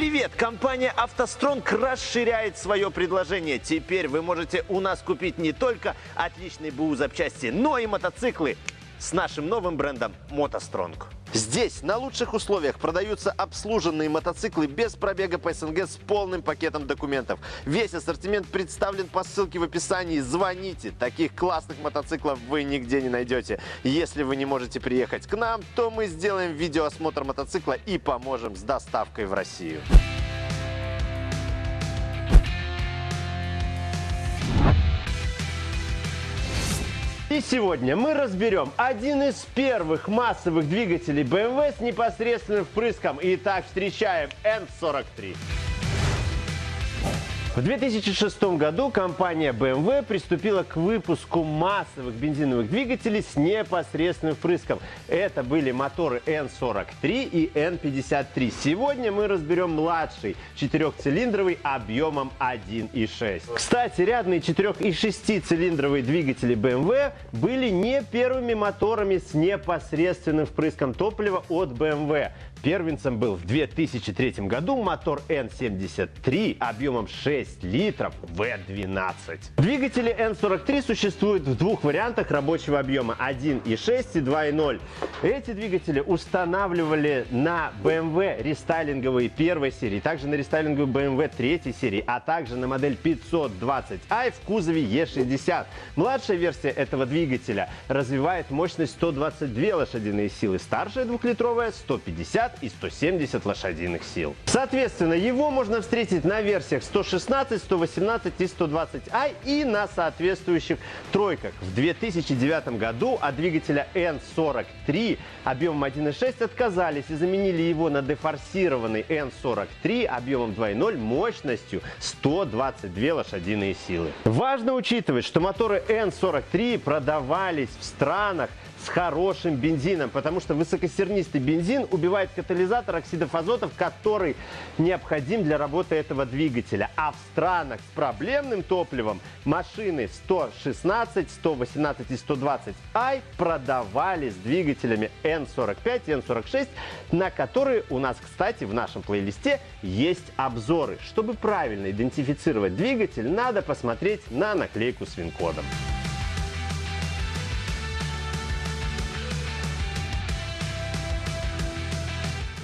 Привет! Компания «АвтоСтронг» расширяет свое предложение. Теперь вы можете у нас купить не только отличные БУ запчасти, но и мотоциклы с нашим новым брендом «МотоСтронг». Здесь на лучших условиях продаются обслуженные мотоциклы без пробега по СНГ с полным пакетом документов. Весь ассортимент представлен по ссылке в описании. Звоните, таких классных мотоциклов вы нигде не найдете. Если вы не можете приехать к нам, то мы сделаем видеоосмотр мотоцикла и поможем с доставкой в Россию. Сегодня мы разберем один из первых массовых двигателей BMW с непосредственным впрыском. Итак, встречаем N43. В 2006 году компания BMW приступила к выпуску массовых бензиновых двигателей с непосредственным впрыском. Это были моторы N43 и N53. Сегодня мы разберем младший четырехцилиндровый объемом 1.6. Кстати, рядные 4 и 6 цилиндровые двигатели BMW были не первыми моторами с непосредственным впрыском топлива от BMW. Первенцем был в 2003 году мотор N73 объемом 6 литров V12. Двигатели N43 существуют в двух вариантах рабочего объема 1.6 и 2.0. Эти двигатели устанавливали на BMW рестайлинговые первой серии, также на рестайлинговую BMW третьей серии, а также на модель 520i в кузове E60. Младшая версия этого двигателя развивает мощность 122 лошадиные силы, старшая двухлитровая 150 150 и 170 лошадиных сил. Соответственно, его можно встретить на версиях 116, 118 и 120i и на соответствующих тройках. В 2009 году от двигателя N43 объемом 1.6 отказались и заменили его на дефорсированный N43 объемом 2.0 мощностью 122 лошадиные силы. Важно учитывать, что моторы N43 продавались в странах, с хорошим бензином, потому что высокосернистый бензин убивает катализатор оксидов азотов, который необходим для работы этого двигателя. А в странах с проблемным топливом машины 116, 118 и 120 i продавались с двигателями N45 и N46, на которые у нас, кстати, в нашем плейлисте есть обзоры. Чтобы правильно идентифицировать двигатель, надо посмотреть на наклейку с вин-кодом.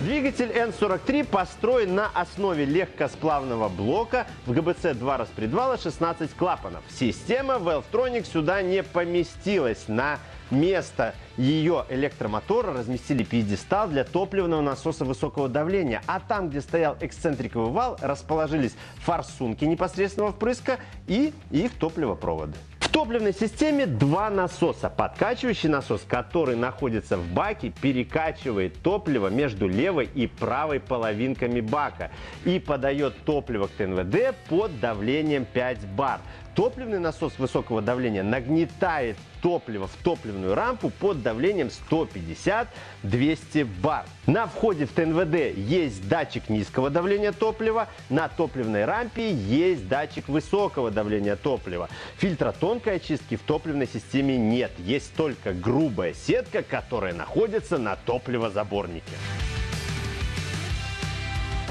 Двигатель N43 построен на основе легкосплавного блока в ГБЦ 2 распредвала 16 клапанов. Система Valvetronic сюда не поместилась. На место ее электромотора разместили пьедестал для топливного насоса высокого давления, а там, где стоял эксцентриковый вал, расположились форсунки непосредственного впрыска и их топливопроводы топливной системе два насоса. Подкачивающий насос, который находится в баке, перекачивает топливо между левой и правой половинками бака и подает топливо к ТНВД под давлением 5 бар. Топливный насос высокого давления нагнетает топливо в топливную рампу под давлением 150-200 бар. На входе в ТНВД есть датчик низкого давления топлива, на топливной рампе есть датчик высокого давления топлива. Фильтра тонкой очистки в топливной системе нет, есть только грубая сетка, которая находится на топливозаборнике.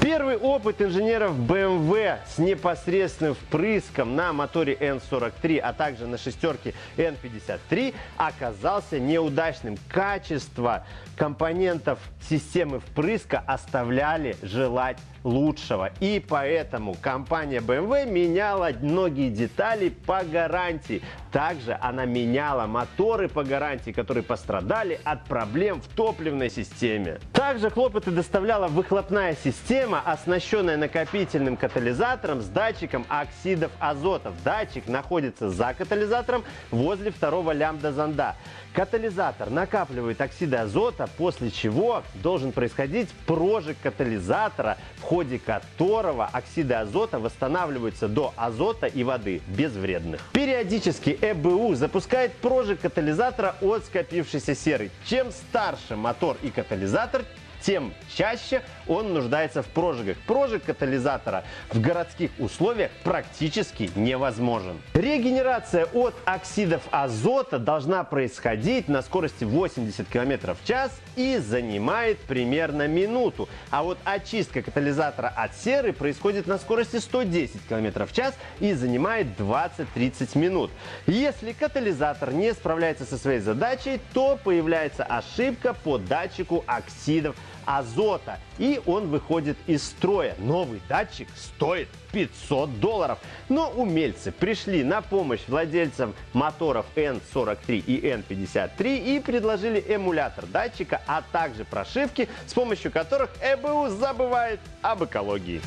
Первый опыт инженеров BMW с непосредственным впрыском на моторе N43, а также на шестерке N53 оказался неудачным. Качество компонентов системы впрыска оставляли желать лучшего. И поэтому компания BMW меняла многие детали по гарантии. Также она меняла моторы по гарантии, которые пострадали от проблем в топливной системе. Также хлопоты доставляла выхлопная система, оснащенная накопительным катализатором с датчиком оксидов азотов. Датчик находится за катализатором возле второго лямбда-зонда. Катализатор накапливает оксиды азота, после чего должен происходить прожиг катализатора, в ходе которого оксиды азота восстанавливаются до азота и воды безвредных. Периодически ЭБУ запускает прожиг катализатора от скопившейся серы. Чем старше мотор и катализатор, тем чаще он нуждается в прожигах. Прожиг катализатора в городских условиях практически невозможен. Регенерация от оксидов азота должна происходить на скорости 80 км в час и занимает примерно минуту. А вот очистка катализатора от серы происходит на скорости 110 км в час и занимает 20-30 минут. Если катализатор не справляется со своей задачей, то появляется ошибка по датчику оксидов азота. И он выходит из строя. Новый датчик стоит 500 долларов. Но умельцы пришли на помощь владельцам моторов N43 и N53 и предложили эмулятор датчика, а также прошивки, с помощью которых ЭБУ забывает об экологии.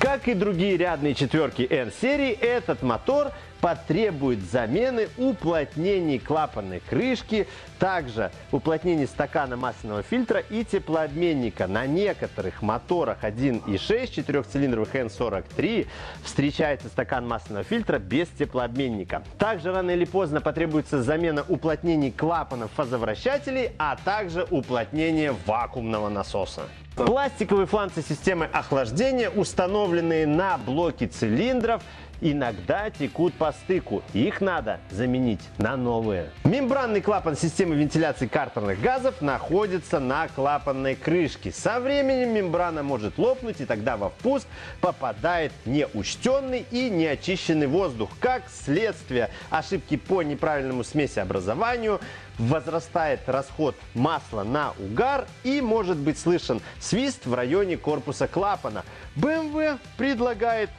Как и другие рядные четверки N-серии, этот мотор потребует замены уплотнений клапанной крышки, также уплотнение стакана масляного фильтра и теплообменника. На некоторых моторах 1.6 четырехцилиндровых N43 встречается стакан масляного фильтра без теплообменника. Также рано или поздно потребуется замена уплотнений клапанов фазовращателей, а также уплотнение вакуумного насоса. Пластиковые фланцы системы охлаждения, установленные на блоке цилиндров, иногда текут по стыку. Их надо заменить на новые. Мембранный клапан системы вентиляции картерных газов находится на клапанной крышке. Со временем мембрана может лопнуть и тогда во впуск попадает неучтенный и неочищенный воздух. Как следствие ошибки по неправильному смесеобразованию возрастает расход масла на угар и может быть слышен свист в районе корпуса клапана. BMW предлагает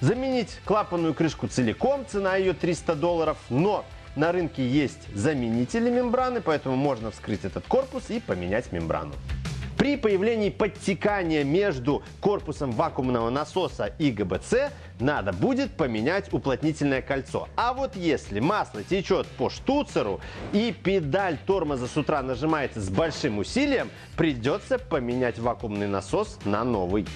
Заменить клапанную крышку целиком, цена ее 300 долларов, но на рынке есть заменители мембраны, поэтому можно вскрыть этот корпус и поменять мембрану. При появлении подтекания между корпусом вакуумного насоса и ГБЦ надо будет поменять уплотнительное кольцо. А вот если масло течет по штуцеру и педаль тормоза с утра нажимается с большим усилием, придется поменять вакуумный насос на новый.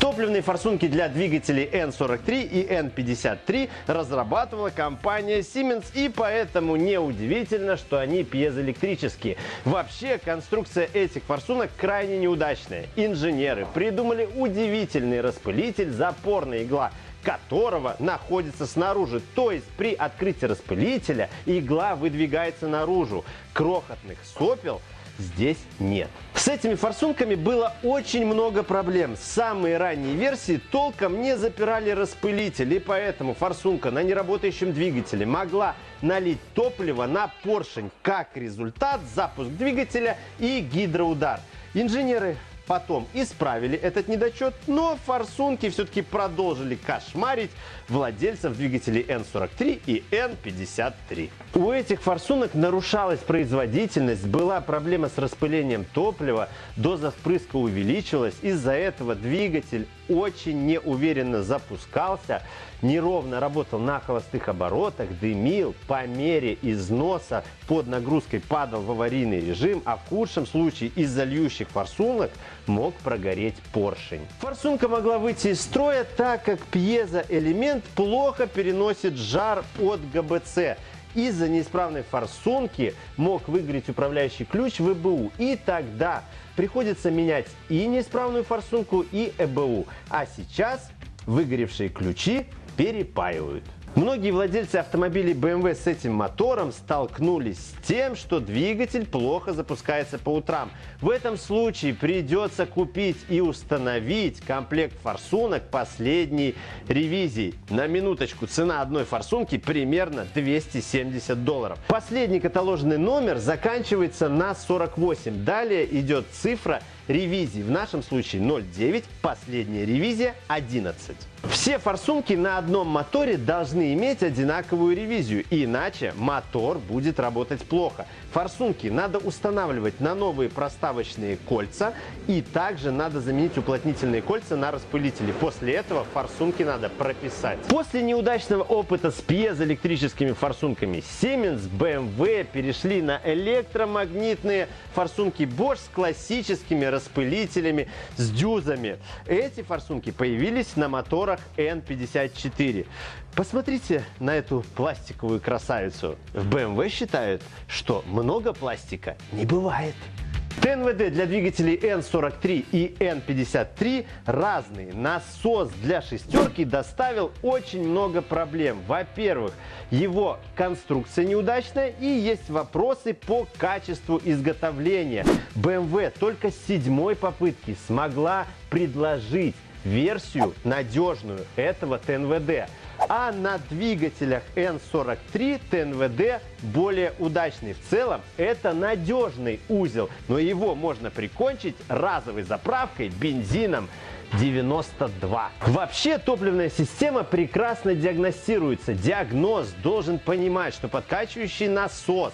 Топливные форсунки для двигателей N43 и N53 разрабатывала компания Siemens, и поэтому неудивительно, что они пьезоэлектрические. Вообще, конструкция этих форсунок крайне неудачная. Инженеры придумали удивительный распылитель запорная игла, которого находится снаружи. То есть при открытии распылителя игла выдвигается наружу. Крохотных сопел здесь нет. С этими форсунками было очень много проблем. Самые ранние версии толком не запирали распылитель, и поэтому форсунка на неработающем двигателе могла налить топливо на поршень. Как результат запуск двигателя и гидроудар. Инженеры Потом исправили этот недочет, но форсунки все-таки продолжили кошмарить владельцев двигателей N43 и N53. У этих форсунок нарушалась производительность, была проблема с распылением топлива, доза впрыска увеличилась, из-за этого двигатель очень неуверенно запускался, неровно работал на холостых оборотах, дымил, по мере износа под нагрузкой падал в аварийный режим, а в худшем случае из-за льющих форсунок мог прогореть поршень. Форсунка могла выйти из строя, так как пьезоэлемент плохо переносит жар от ГБЦ. Из-за неисправной форсунки мог выгореть управляющий ключ в ЭБУ. И тогда приходится менять и неисправную форсунку, и ЭБУ. А сейчас выгоревшие ключи перепаивают. Многие владельцы автомобилей BMW с этим мотором столкнулись с тем, что двигатель плохо запускается по утрам. В этом случае придется купить и установить комплект форсунок последней ревизии. На минуточку цена одной форсунки примерно 270 долларов. Последний каталожный номер заканчивается на 48. Далее идет цифра ревизии. В нашем случае 0,9, последняя ревизия 11. Все форсунки на одном моторе должны иметь одинаковую ревизию, иначе мотор будет работать плохо. Форсунки надо устанавливать на новые проставочные кольца и также надо заменить уплотнительные кольца на распылители. После этого форсунки надо прописать. После неудачного опыта с пьезоэлектрическими форсунками Siemens, BMW перешли на электромагнитные форсунки Bosch с классическими распылителями, с дюзами. Эти форсунки появились на моторах N54. Посмотрите на эту пластиковую красавицу. В BMW считают, что много пластика не бывает. ТНВД для двигателей N43 и N53 разные. Насос для шестерки доставил очень много проблем. Во-первых, его конструкция неудачная и есть вопросы по качеству изготовления. BMW только с седьмой попытки смогла предложить версию надежную этого ТНВД. А на двигателях N43 ТНВД более удачный. В целом это надежный узел, но его можно прикончить разовой заправкой бензином 92. Вообще топливная система прекрасно диагностируется. Диагноз должен понимать, что подкачивающий насос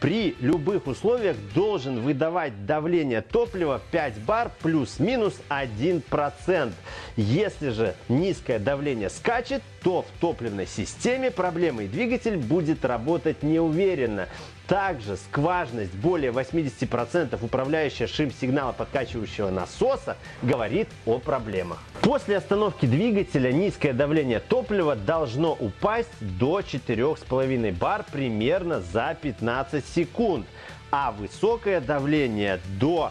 при любых условиях должен выдавать давление топлива 5 бар плюс-минус 1%. Если же низкое давление скачет, то в топливной системе проблемы и двигатель будет работать неуверенно. Также скважность более 80% управляющая шим-сигнала подкачивающего насоса говорит о проблемах. После остановки двигателя низкое давление топлива должно упасть до 4,5 бар примерно за 15 секунд, а высокое давление до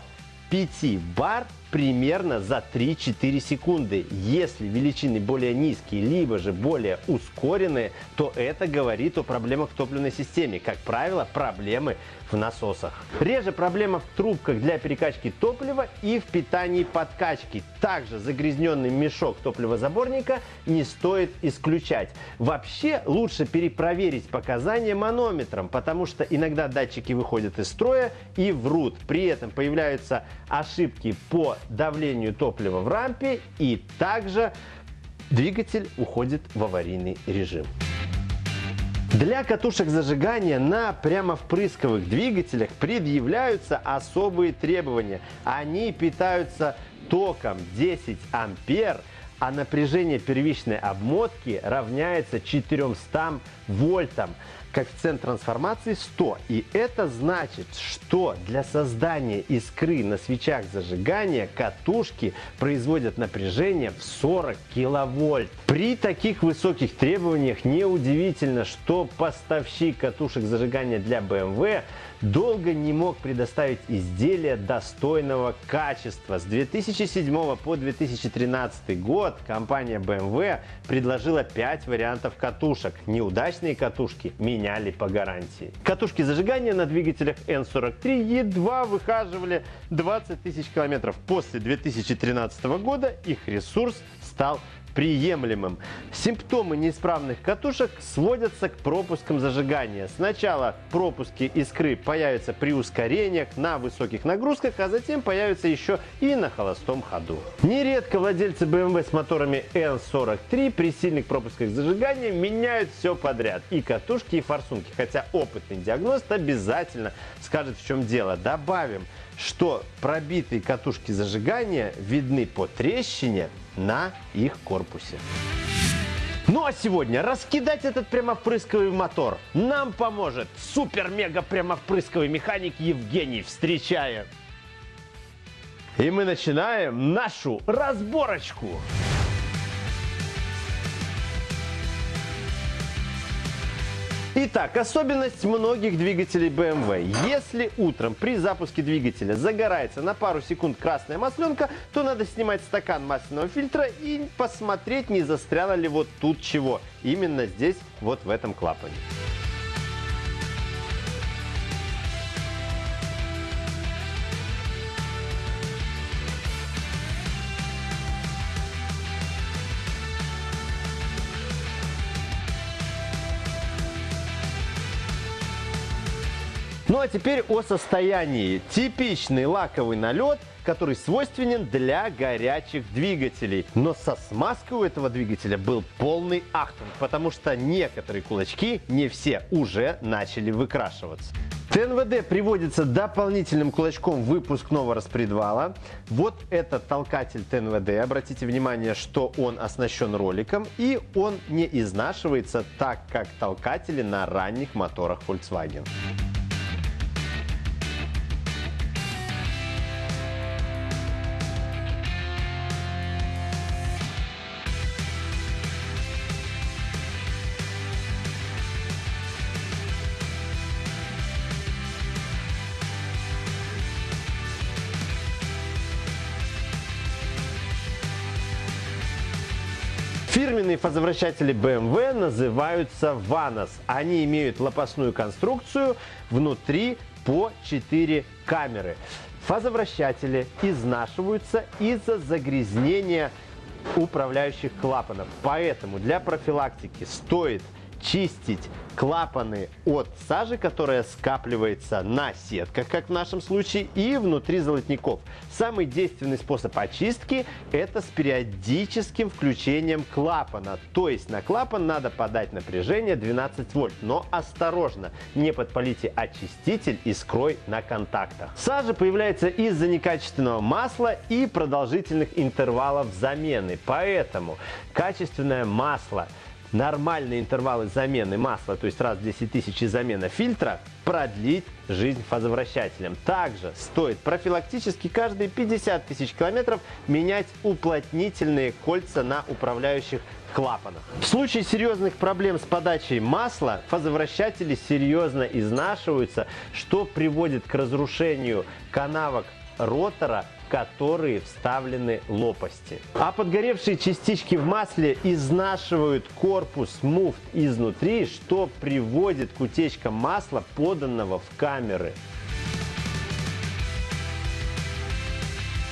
5 бар примерно за 3-4 секунды. Если величины более низкие, либо же более ускоренные, то это говорит о проблемах в топливной системе. Как правило, проблемы в насосах. Реже проблема в трубках для перекачки топлива и в питании подкачки. Также загрязненный мешок топливозаборника не стоит исключать. Вообще лучше перепроверить показания манометром, потому что иногда датчики выходят из строя и врут. При этом появляются ошибки по давлению топлива в рампе и также двигатель уходит в аварийный режим. Для катушек зажигания на прямовпрысковых двигателях предъявляются особые требования. Они питаются током 10 ампер, а напряжение первичной обмотки равняется 400 вольтам коэффициент трансформации 100. И это значит, что для создания искры на свечах зажигания катушки производят напряжение в 40 киловольт. При таких высоких требованиях неудивительно, что поставщик катушек зажигания для BMW долго не мог предоставить изделия достойного качества. С 2007 по 2013 год компания BMW предложила 5 вариантов катушек. Неудачные катушки меняли по гарантии. Катушки зажигания на двигателях N43 едва выхаживали 20 тысяч километров. После 2013 года их ресурс стал приемлемым. Симптомы неисправных катушек сводятся к пропускам зажигания. Сначала пропуски искры появятся при ускорениях на высоких нагрузках, а затем появятся еще и на холостом ходу. Нередко владельцы BMW с моторами N43 при сильных пропусках зажигания меняют все подряд. И катушки, и форсунки. Хотя опытный диагност обязательно скажет в чем дело. Добавим, что пробитые катушки зажигания видны по трещине на их корпусе. Ну а сегодня раскидать этот прямовпрысковый мотор нам поможет супер-мега прямовпрысковый механик Евгений. Встречаем! И мы начинаем нашу разборочку. Итак, особенность многих двигателей BMW. Если утром при запуске двигателя загорается на пару секунд красная масленка, то надо снимать стакан масляного фильтра и посмотреть, не застряло ли вот тут чего. Именно здесь, вот в этом клапане. Ну а теперь о состоянии. Типичный лаковый налет, который свойственен для горячих двигателей. Но со смазкой у этого двигателя был полный ахтунг, потому что некоторые кулачки, не все, уже начали выкрашиваться. ТНВД приводится дополнительным кулачком выпускного распредвала. Вот это толкатель ТНВД. Обратите внимание, что он оснащен роликом и он не изнашивается так, как толкатели на ранних моторах Volkswagen. Фирменные фазовращатели BMW называются Vanos. Они имеют лопастную конструкцию, внутри по 4 камеры. Фазовращатели изнашиваются из-за загрязнения управляющих клапанов. Поэтому для профилактики стоит чистить клапаны от сажи, которая скапливается на сетках, как в нашем случае, и внутри золотников. Самый действенный способ очистки – это с периодическим включением клапана. То есть на клапан надо подать напряжение 12 вольт. Но осторожно, не подпалите очиститель и скрой на контактах. Сажа появляется из-за некачественного масла и продолжительных интервалов замены. Поэтому качественное масло – нормальные интервалы замены масла, то есть раз в 10 тысяч замена фильтра, продлить жизнь фазовращателям. Также стоит профилактически каждые 50 тысяч километров менять уплотнительные кольца на управляющих клапанах. В случае серьезных проблем с подачей масла фазовращатели серьезно изнашиваются, что приводит к разрушению канавок ротора которые вставлены лопасти. А подгоревшие частички в масле изнашивают корпус муфт изнутри, что приводит к утечкам масла, поданного в камеры.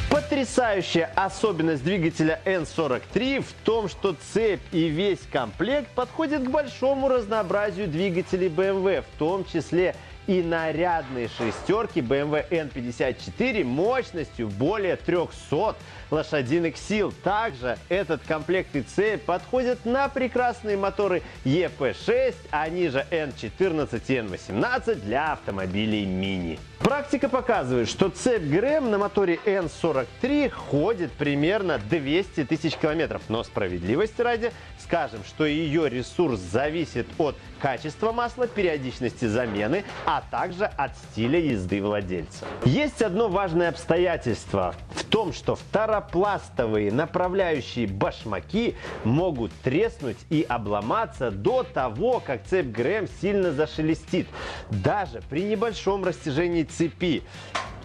Потрясающая особенность двигателя N43 в том, что цепь и весь комплект подходят к большому разнообразию двигателей BMW, в том числе и нарядные шестерки BMW N54 мощностью более 300 лошадиных сил. Также этот комплект и цепь подходят на прекрасные моторы EP6, они же N14 и N18 для автомобилей мини. Практика показывает, что цепь ГРМ на моторе N43 ходит примерно 200 тысяч километров. Но справедливости ради скажем, что ее ресурс зависит от качества масла, периодичности замены, а также от стиля езды владельца. Есть одно важное обстоятельство в том, что второпластовые направляющие башмаки могут треснуть и обломаться до того, как цепь ГРМ сильно зашелестит. Даже при небольшом растяжении цепи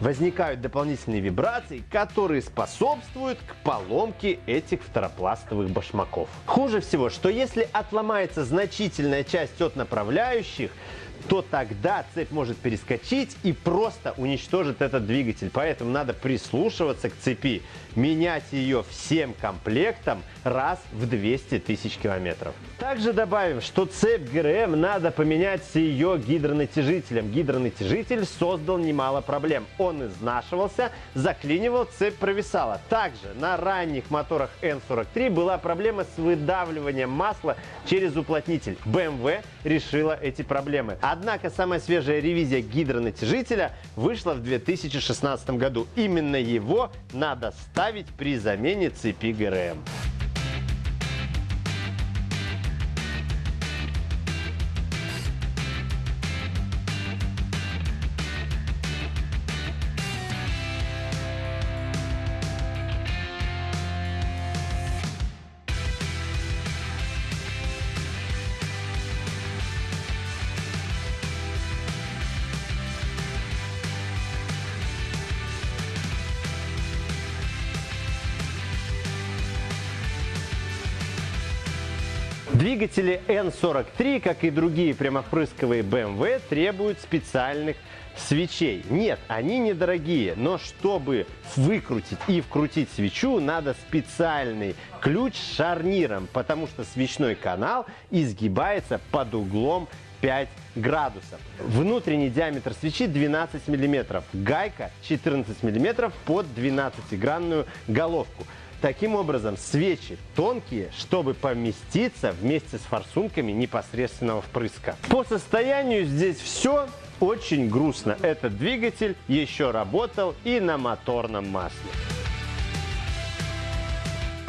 возникают дополнительные вибрации, которые способствуют к поломке этих второпластовых башмаков. Хуже всего, что если отломается значительная часть от направляющих, то тогда цепь может перескочить и просто уничтожит этот двигатель. Поэтому надо прислушиваться к цепи, менять ее всем комплектом раз в 200 тысяч километров. Также добавим, что цепь ГРМ надо поменять с ее гидронатяжителем. Гидронатяжитель создал немало проблем. Он изнашивался, заклинивал, цепь провисала. Также на ранних моторах N43 была проблема с выдавливанием масла через уплотнитель. BMW решила эти проблемы. Однако самая свежая ревизия гидронатяжителя вышла в 2016 году. Именно его надо ставить при замене цепи ГРМ. Двигатели N43, как и другие прямопрысковые BMW, требуют специальных свечей. Нет, они недорогие, но чтобы выкрутить и вкрутить свечу, надо специальный ключ с шарниром, потому что свечной канал изгибается под углом 5 градусов. Внутренний диаметр свечи 12 мм, гайка 14 мм под 12-гранную головку. Таким образом, свечи тонкие, чтобы поместиться вместе с форсунками непосредственного впрыска. По состоянию здесь все очень грустно. Этот двигатель еще работал и на моторном масле.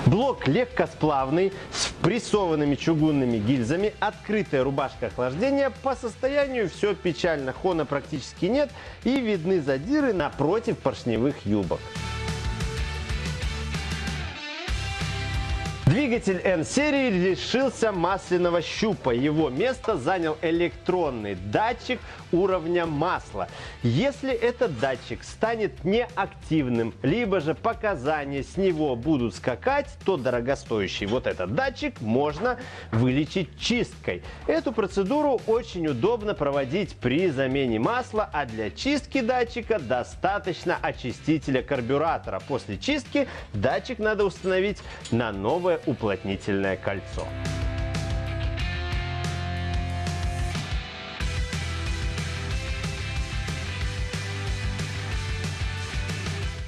Блок легкосплавный с прессованными чугунными гильзами, открытая рубашка охлаждения. По состоянию все печально, хона практически нет и видны задиры напротив поршневых юбок. Двигатель N-серии лишился масляного щупа. Его место занял электронный датчик уровня масла. Если этот датчик станет неактивным, либо же показания с него будут скакать, то дорогостоящий вот этот датчик можно вылечить чисткой. Эту процедуру очень удобно проводить при замене масла, а для чистки датчика достаточно очистителя карбюратора. После чистки датчик надо установить на новое уплотнительное кольцо.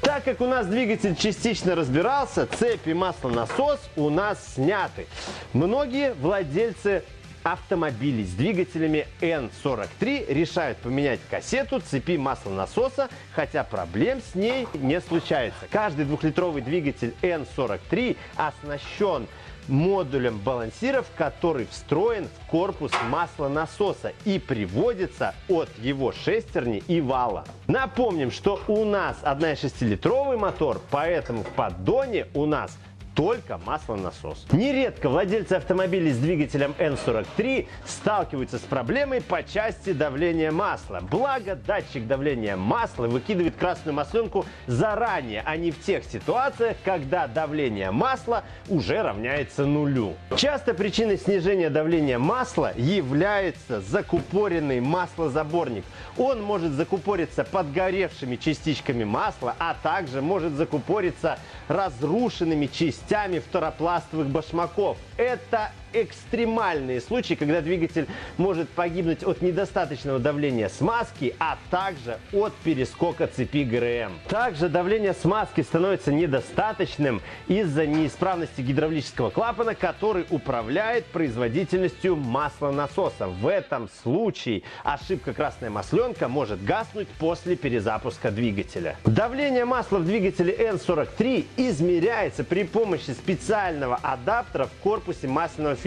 Так как у нас двигатель частично разбирался, цепи маслонасос у нас сняты. Многие владельцы автомобилей с двигателями N43 решают поменять кассету цепи маслонасоса, хотя проблем с ней не случается. Каждый двухлитровый двигатель N43 оснащен модулем балансиров, который встроен в корпус маслонасоса и приводится от его шестерни и вала. Напомним, что у нас 1,6-литровый мотор, поэтому в поддоне у нас только маслонасос. Нередко владельцы автомобилей с двигателем N43 сталкиваются с проблемой по части давления масла. Благо, датчик давления масла выкидывает красную масленку заранее, а не в тех ситуациях, когда давление масла уже равняется нулю. Часто причиной снижения давления масла является закупоренный маслозаборник. Он может закупориться подгоревшими частичками масла, а также может закупориться разрушенными частичками частями второпластовых башмаков. Это экстремальные случаи, когда двигатель может погибнуть от недостаточного давления смазки, а также от перескока цепи ГРМ. Также давление смазки становится недостаточным из-за неисправности гидравлического клапана, который управляет производительностью маслонасоса. В этом случае ошибка красная масленка может гаснуть после перезапуска двигателя. Давление масла в двигателе N43 измеряется при помощи специального адаптера в корпусе масляного фильтра.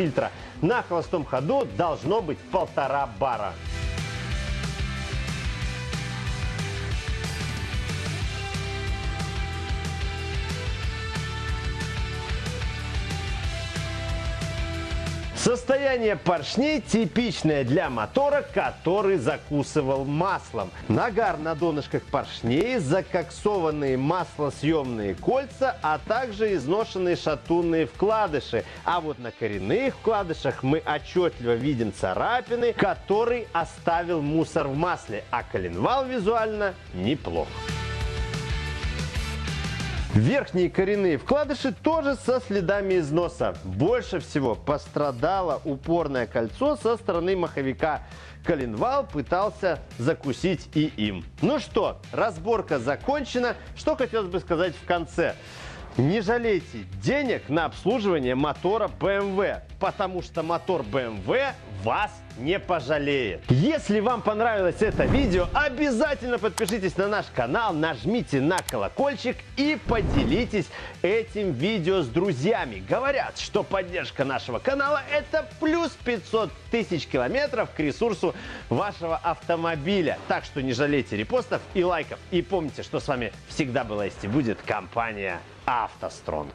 На холостом ходу должно быть полтора бара. Состояние поршней типичное для мотора, который закусывал маслом. Нагар на донышках поршней, закоксованные маслосъемные кольца, а также изношенные шатунные вкладыши. А вот на коренных вкладышах мы отчетливо видим царапины, который оставил мусор в масле, а коленвал визуально неплох. Верхние коренные вкладыши тоже со следами износа. Больше всего пострадало упорное кольцо со стороны маховика. Коленвал пытался закусить и им. Ну что, разборка закончена. Что хотелось бы сказать в конце. Не жалейте денег на обслуживание мотора BMW, потому что мотор BMW вас не пожалеет. Если вам понравилось это видео, обязательно подпишитесь на наш канал, нажмите на колокольчик и поделитесь этим видео с друзьями. Говорят, что поддержка нашего канала это плюс 500 тысяч километров к ресурсу вашего автомобиля. Так что не жалейте репостов и лайков. И помните, что с вами всегда была есть и будет компания автостронг